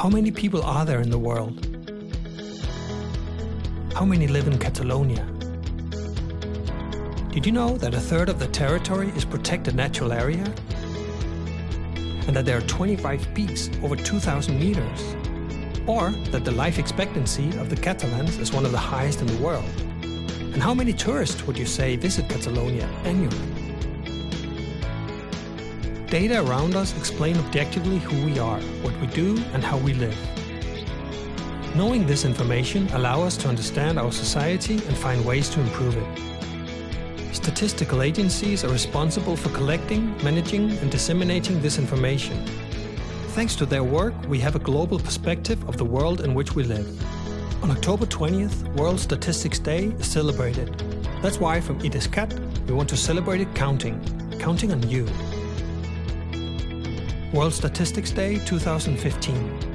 How many people are there in the world? How many live in Catalonia? Did you know that a third of the territory is protected natural area? And that there are 25 peaks over 2,000 meters? Or that the life expectancy of the Catalans is one of the highest in the world? And how many tourists would you say visit Catalonia annually? Data around us explain objectively who we are, what we do, and how we live. Knowing this information allow us to understand our society and find ways to improve it. Statistical agencies are responsible for collecting, managing, and disseminating this information. Thanks to their work, we have a global perspective of the world in which we live. On October 20th, World Statistics Day is celebrated. That's why from IDESCAT, we want to celebrate it counting, counting on you. World Statistics Day 2015.